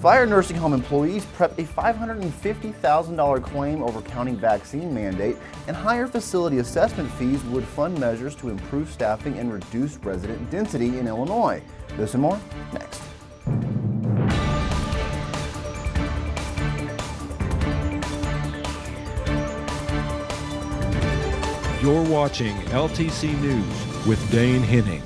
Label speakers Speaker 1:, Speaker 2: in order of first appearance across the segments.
Speaker 1: Fire nursing home employees prep a $550,000 claim over county vaccine mandate, and higher facility assessment fees would fund measures to improve staffing and reduce resident density in Illinois. This and more next.
Speaker 2: You're watching LTC News with Dane Henning.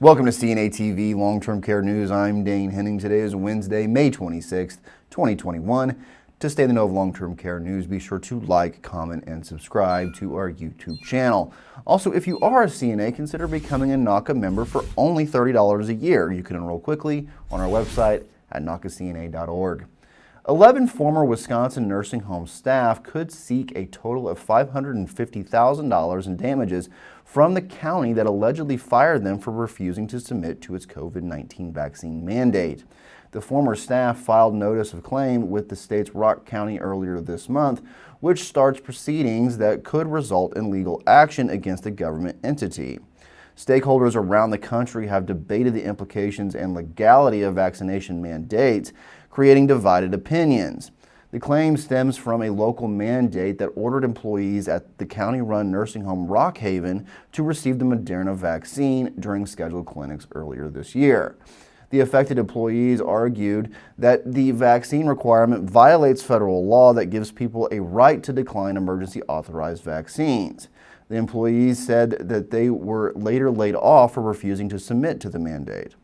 Speaker 1: Welcome to CNA TV Long-Term Care News. I'm Dane Henning. Today is Wednesday, May 26th, 2021. To stay the know of long-term care news, be sure to like, comment, and subscribe to our YouTube channel. Also, if you are a CNA, consider becoming a NAHCA member for only $30 a year. You can enroll quickly on our website at NAHCACNA.org. 11 former Wisconsin nursing home staff could seek a total of $550,000 in damages from the county that allegedly fired them for refusing to submit to its COVID-19 vaccine mandate. The former staff filed notice of claim with the state's Rock County earlier this month, which starts proceedings that could result in legal action against a government entity. Stakeholders around the country have debated the implications and legality of vaccination mandates, creating divided opinions. The claim stems from a local mandate that ordered employees at the county-run nursing home Rockhaven to receive the Moderna vaccine during scheduled clinics earlier this year. The affected employees argued that the vaccine requirement violates federal law that gives people a right to decline emergency authorized vaccines. The employees said that they were later laid off for refusing to submit to the mandate.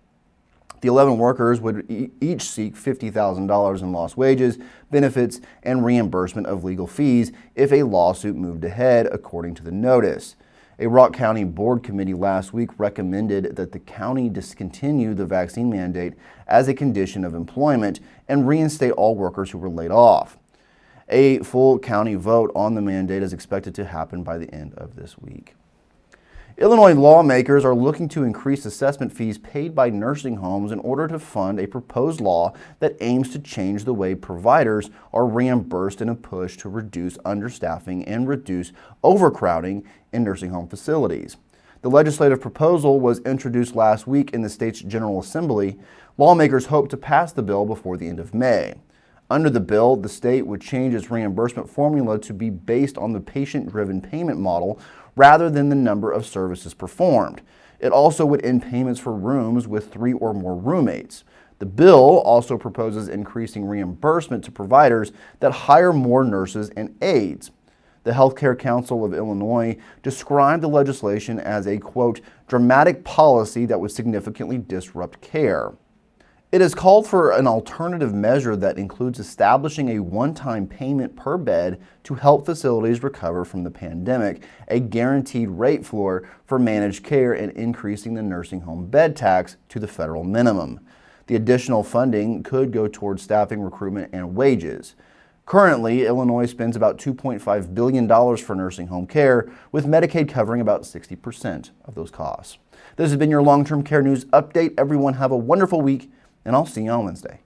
Speaker 1: The 11 workers would e each seek $50,000 in lost wages, benefits, and reimbursement of legal fees if a lawsuit moved ahead, according to the notice. A Rock County Board committee last week recommended that the county discontinue the vaccine mandate as a condition of employment and reinstate all workers who were laid off. A full county vote on the mandate is expected to happen by the end of this week. Illinois lawmakers are looking to increase assessment fees paid by nursing homes in order to fund a proposed law that aims to change the way providers are reimbursed in a push to reduce understaffing and reduce overcrowding in nursing home facilities. The legislative proposal was introduced last week in the state's General Assembly. Lawmakers hope to pass the bill before the end of May. Under the bill, the state would change its reimbursement formula to be based on the patient-driven payment model rather than the number of services performed. It also would end payments for rooms with three or more roommates. The bill also proposes increasing reimbursement to providers that hire more nurses and aides. The Healthcare Council of Illinois described the legislation as a, quote, dramatic policy that would significantly disrupt care. It has called for an alternative measure that includes establishing a one-time payment per bed to help facilities recover from the pandemic, a guaranteed rate floor for managed care, and increasing the nursing home bed tax to the federal minimum. The additional funding could go towards staffing, recruitment, and wages. Currently, Illinois spends about $2.5 billion for nursing home care, with Medicaid covering about 60% of those costs. This has been your long-term care news update. Everyone have a wonderful week and I'll see you on Wednesday.